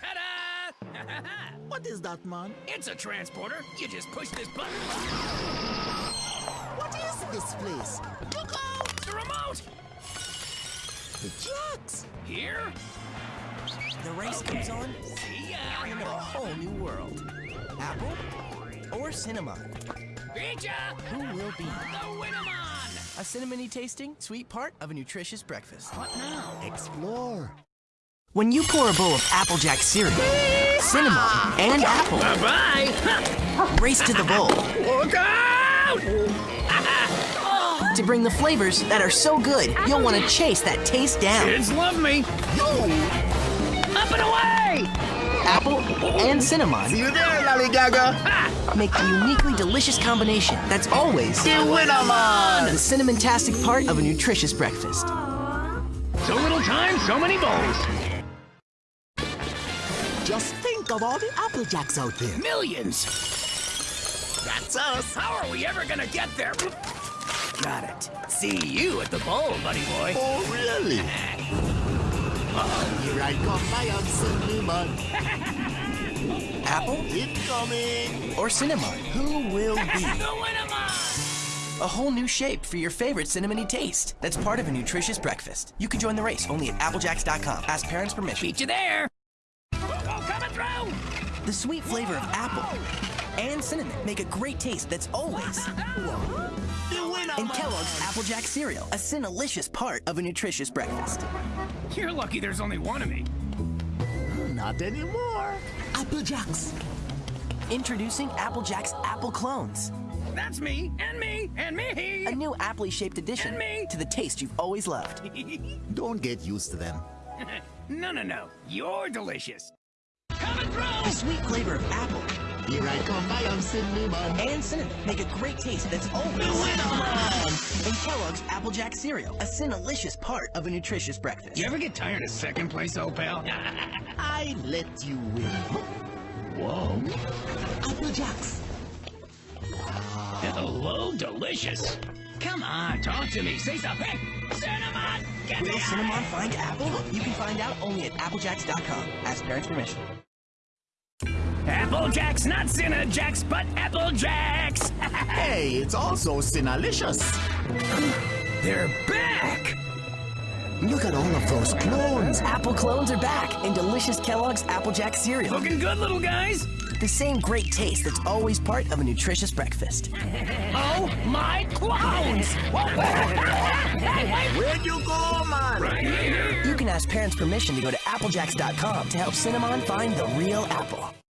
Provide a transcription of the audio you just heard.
Ta-da! What is that, man? it's a transporter. You just push this button. What is this place? Look out! The remote! The jacks! Here? The race comes on See ya! into a whole new world. Apple or cinnamon? Beat ya! Who will be? The Winnemon! A cinnamony tasting, sweet part of a nutritious breakfast. What now? Explore. When you pour a bowl of Applejack cereal, cinnamon, and apple, Bye-bye! race to the bowl Look out! to bring the flavors that are so good you'll want to chase that taste down. Kids love me. Up and away! Apple and cinnamon See you there, Lollygaga! make the uniquely delicious combination that's always The Winnerman! the cinnamon-tastic part of a nutritious breakfast. So little time, so many bowls. Just think of all the Applejacks out there. Millions. That's us. How are we ever gonna get there? Got it. See you at the bowl, buddy boy. Oh, really? Oh, here I come, my cinnamon. Apple Incoming. or cinnamon? Who will be? The Winnemon! A whole new shape for your favorite cinnamony taste. That's part of a nutritious breakfast. You can join the race only at applejacks.com. Ask parents permission. Beat you there. The sweet flavor of apple and cinnamon make a great taste that's always The Winnerman. in Kellogg's Applejack cereal, a cinnalicious part of a nutritious breakfast. You're lucky there's only one of me. Not anymore. Applejacks. Introducing Applejack's Apple Clones, That's me, and me, and me. a new aptly shaped addition And me. to the taste you've always loved. Don't get used to them. no, no, no. You're delicious. The sweet flavor of apple Here I come, my cinnamon. and cinnamon make a great taste that's always in Kellogg's Applejack cereal, a cinnalicious part of a nutritious breakfast. You ever get tired of second place, old pal? I let you win. Whoa. Applejacks. Hello, delicious. Come on, talk to me. Say something. Cinnamon, get Will cinnamon find apple? You can find out only at applejacks.com. Ask parents permission. Applejacks, not Cinnajacks, but Applejacks. Hey, it's also cinnalicious. They're back. Look at all of those clones. Apple clones are back in delicious Kellogg's Applejack cereal. Looking good, little guys. The same great taste that's always part of a nutritious breakfast. Oh my clones! Where'd you go, man? right here. You can ask parents permission to go to applejacks.com to help Cinnamon find the real apple.